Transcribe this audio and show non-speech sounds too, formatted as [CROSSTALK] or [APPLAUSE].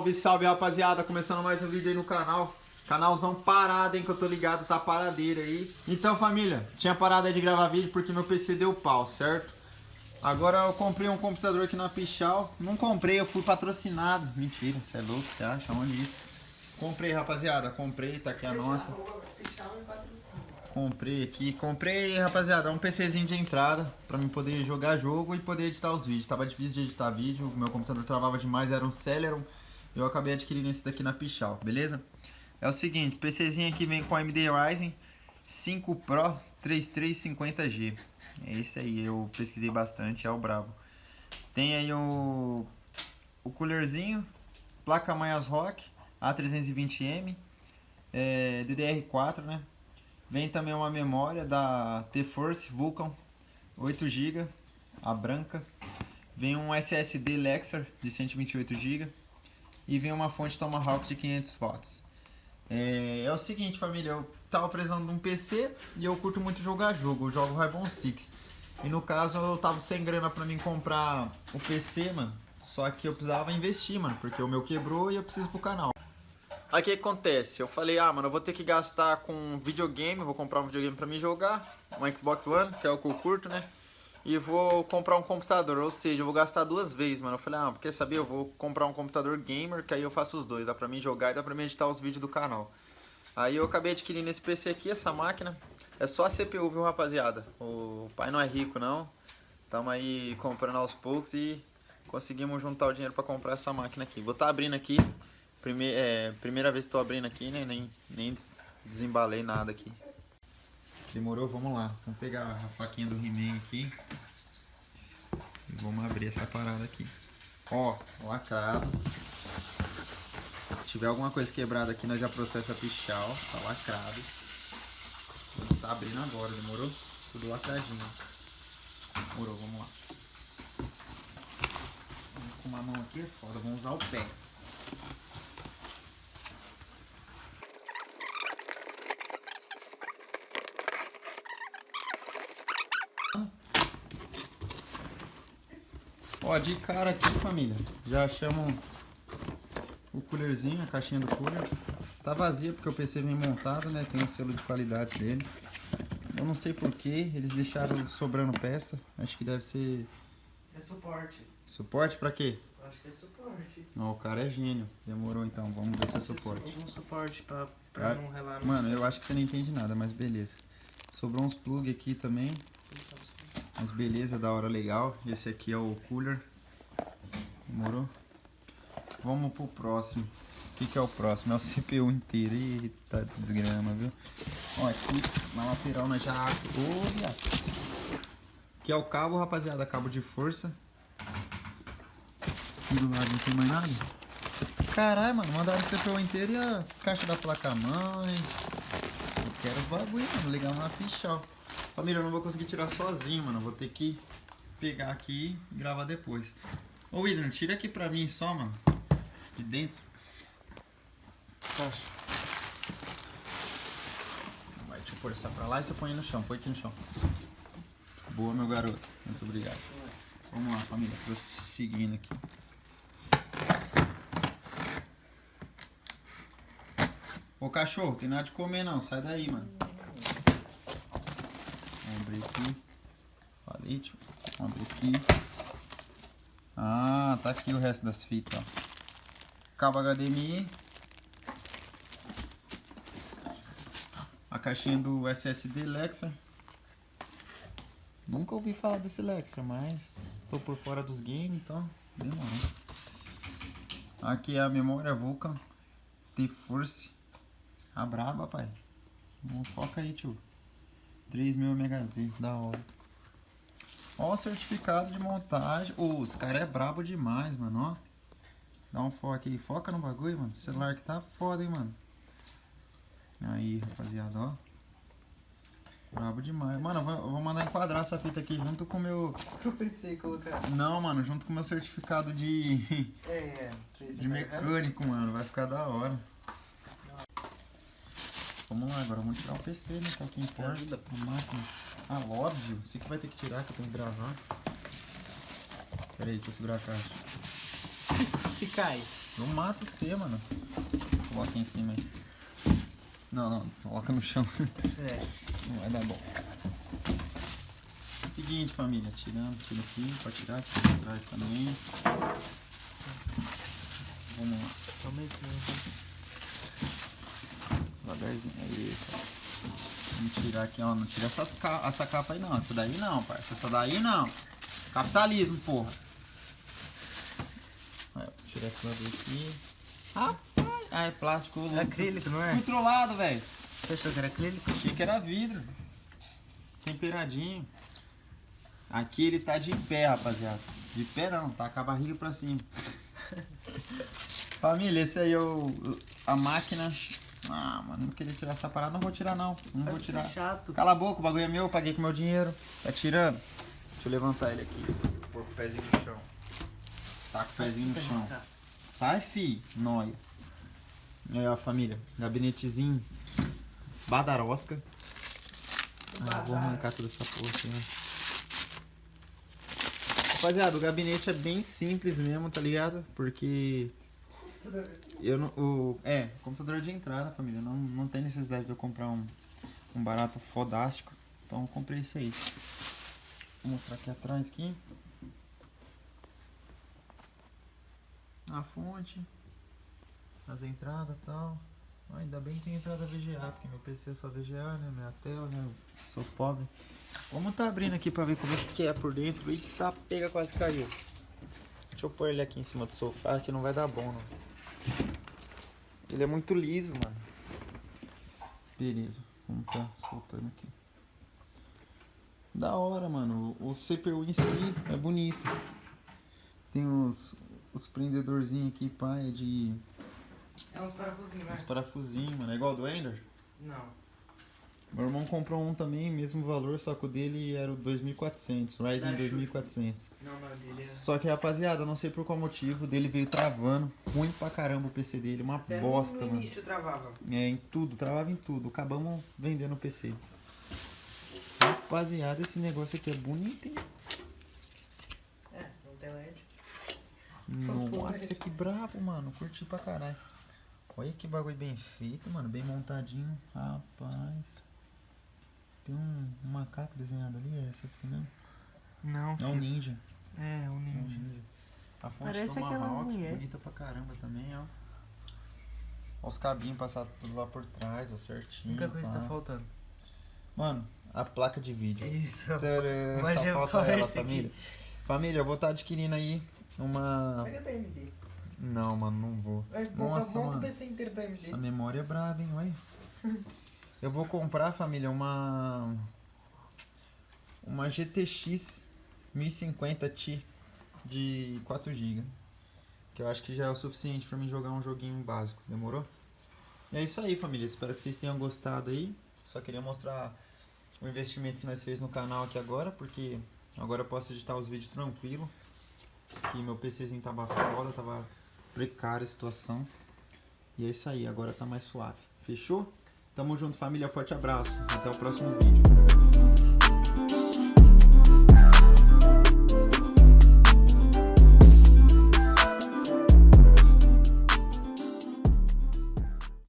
Salve, salve rapaziada, começando mais um vídeo aí no canal Canalzão parado, hein, que eu tô ligado, tá paradeira aí Então família, tinha parado aí de gravar vídeo porque meu PC deu pau, certo? Agora eu comprei um computador aqui na Pichal Não comprei, eu fui patrocinado Mentira, você é louco, você acha? Onde isso? Comprei rapaziada, comprei, tá aqui a nota Comprei aqui, comprei, rapaziada, um PCzinho de entrada pra mim poder jogar jogo e poder editar os vídeos. Tava difícil de editar vídeo, meu computador travava demais, era um Celeron. Eu acabei adquirindo esse daqui na Pichal, beleza? É o seguinte, PCzinho aqui vem com AMD Ryzen 5 Pro 3350G. É esse aí, eu pesquisei bastante, é o brabo. Tem aí o, o coolerzinho, placa mãe Rock A320M, é, DDR4, né? Vem também uma memória da T-Force Vulcan 8 GB, a branca. Vem um SSD Lexar de 128 GB e vem uma fonte Tomahawk de 500 watts. É, é, o seguinte, família, eu tava precisando de um PC e eu curto muito jogar jogo, eu jogo Rainbow Six. E no caso eu tava sem grana pra mim comprar o PC, mano. Só que eu precisava investir, mano, porque o meu quebrou e eu preciso pro canal. Aí o que acontece? Eu falei, ah, mano, eu vou ter que gastar com videogame, vou comprar um videogame pra mim jogar, um Xbox One, que é o que eu curto, né? E vou comprar um computador, ou seja, eu vou gastar duas vezes, mano. Eu falei, ah, quer saber? Eu vou comprar um computador gamer, que aí eu faço os dois, dá pra mim jogar e dá pra mim editar os vídeos do canal. Aí eu acabei adquirindo esse PC aqui, essa máquina. É só a CPU, viu, rapaziada? O pai não é rico, não. Tamo aí comprando aos poucos e conseguimos juntar o dinheiro pra comprar essa máquina aqui. Vou estar tá abrindo aqui Prime é, primeira vez que estou abrindo aqui, né? Nem, nem desembalei nada aqui. Demorou? Vamos lá. Vamos pegar a faquinha do He-Man aqui. E vamos abrir essa parada aqui. Ó, lacrado. Se tiver alguma coisa quebrada aqui, nós já processa pichal. Tá lacrado. Tá abrindo agora, demorou? Tudo lacradinho. Demorou, vamos lá. Com uma mão aqui é foda, vamos usar o pé. Ó, de cara aqui, família, já achamos o coolerzinho, a caixinha do cooler. Tá vazia porque o PC vem montado, né? Tem o um selo de qualidade deles. Eu não sei porquê, eles deixaram sobrando peça. Acho que deve ser... É suporte. Suporte pra quê? Acho que é suporte. Não, o cara é gênio. Demorou então, vamos ver se é suporte. Um suporte pra, pra ah, não relar. Mano, eu acho que você não entende nada, mas beleza. Sobrou uns plug aqui também. Mas beleza, da hora legal. Esse aqui é o cooler. Demorou? Vamos pro próximo. O que, que é o próximo? É o CPU inteiro. Eita desgrama, viu? Ó, aqui na lateral nós já achamos. Olha! Que é o cabo, rapaziada. Cabo de força. Aqui do lado não tem mais nada. Caralho, mano. Mandaram o CPU inteiro e a caixa da placa-mãe. Eu quero os bagulho, mano. Ligar uma ficha, ó. Família, eu não vou conseguir tirar sozinho, mano. vou ter que pegar aqui e gravar depois. Ô, Idran, tira aqui pra mim só, mano. De dentro. Poxa. Vai, deixa eu pôr essa pra lá e você põe no chão. Põe aqui no chão. Boa, meu garoto. Muito obrigado. Vamos lá, família. Prosseguindo aqui. Ô, cachorro, tem nada de comer não. Sai daí, mano abrir aqui. Palete. Vamos abrir aqui. Ah, tá aqui o resto das fitas, ó. Cabo HDMI. A caixinha do SSD Lexar. Nunca ouvi falar desse Lexar, mas tô por fora dos games, então demorou. Aqui é a memória Vulcan T-Force. A braba, pai. Vamos foca aí, tio. 3 mil MHz, da hora. Ó o certificado de montagem. Oh, os caras é brabo demais, mano, ó. Dá um foco aí. Foca no bagulho, mano. Esse celular que tá foda, hein, mano. Aí, rapaziada, ó. Brabo demais. Mano, eu vou, eu vou mandar enquadrar essa fita aqui junto com o meu... [LAUGHS] Eu pensei em colocar... Não, mano, junto com o meu certificado de... É, é. [LAUGHS] De mecânico, mano. Vai ficar da hora. Vamos lá, agora vamos tirar o PC, né? Que é o que importa. A máquina. Ah, óbvio. Você que vai ter que tirar, que eu tenho que gravar. Pera aí, deixa eu segurar a caixa. [LAUGHS] Se cai. Eu mato você, mano. Coloca em cima aí. Não, não, coloca no chão. [LAUGHS] É. Não vai dar bom. Seguinte, família, tirando, tira aqui, pode tirar, tira pra trás também. Vamos lá, Toma esse mesmo. Devagarzinho. Aí, Vamos tirar aqui, ó. Não tira essas ca- essa capa aí não. Essa daí não, parça. Essa daí não. Capitalismo, porra. Aí, ó, tirar esse lado aqui. Rapaz, ah, é plástico. É acrílico, não é? Controlado, velho. Você achou que era acrílico? Achei que era vidro. Temperadinho. Aqui ele tá de pé, rapaziada. De pé não, tá com a barriga pra cima. [LAUGHS] Família, esse aí é o, a máquina. Ah, mano, não queria tirar essa parada. Não vou tirar não. Não vou Vai tirar. chato. Cala a boca, o bagulho é meu, eu paguei com meu dinheiro. Tá tirando? Deixa eu levantar ele aqui. Pôr com o pezinho no chão. Tá com o pezinho no chão. Sai, fi, nóia. Aí, ó, família. Gabinetezinho. Badarosca. Ah, vou arrancar toda essa porra aqui, né? Rapaziada, o gabinete é bem simples mesmo, tá ligado? Porque eu não. O, é, computador de entrada, família. Não, não tem necessidade de eu comprar um, um barato fodástico. Então eu comprei esse aí. Vou mostrar aqui atrás aqui. A fonte. As entradas e tal. Ah, ainda bem que tem entrada VGA, porque meu PC é só VGA, né? Minha tela, né? Eu sou pobre. Vamos tá abrindo aqui pra ver como é que é por dentro. Eita, pega, quase caiu. Deixa eu pôr ele aqui em cima do sofá, que não vai dar bom, não. Ele é muito liso, mano. Beleza, vamos tá soltando aqui. Da hora, mano. O CPU em si é bonito. Tem os, os prendedorzinhos aqui, pá, é de É uns parafusinhos, né? uns parafusinhos, mano. É igual do Ender? Não. Meu irmão comprou um também, mesmo valor, só que o dele era o 2400, Ryzen Da Shure. 2400. Não, não, dele é... Só que, rapaziada, não sei por qual motivo, o dele veio travando. Ruim pra caramba o PC dele, uma Até bosta, no mano. início travava. É, em tudo, travava em tudo. Acabamos vendendo o PC. Rapaziada, esse negócio aqui é bonito, hein? É, não tem LED. Nossa, que brabo, mano. Curti pra caralho. Olha que bagulho bem feito, mano. Bem montadinho. Rapaz. Tem um, um macaco desenhado ali, é essa aqui mesmo? Não, É um ninja. É, um É um ninja. ninja. A fonte Parece Tomahawk, bonita pra caramba também, ó. Ó os cabinhos passados tudo lá por trás, ó, certinho. Única coisa tá faltando. Mano, a placa de vídeo. Isso. Tcharam, Uma Só GeForce falta ela, aqui. família. Família, eu vou estar adquirindo aí uma... Pega da AMD. Não, mano, não vou. Vai, Nossa, monta o mano. PC inteiro da AMD. Essa memória é braba, hein? Olha. [LAUGHS] Eu vou comprar, família, uma. Uma GTX 1050 Ti de 4 GB. Que eu acho que já é o suficiente pra mim jogar um joguinho básico. Demorou? E é isso aí, família. Espero que vocês tenham gostado aí. Só queria mostrar o investimento que nós fez no canal aqui agora, porque agora eu posso editar os vídeos tranquilo. Que meu PCzinho tava foda, tava precária a situação. E é isso aí, agora tá mais suave. Fechou? Tamo junto, família. Forte abraço. Até o próximo vídeo.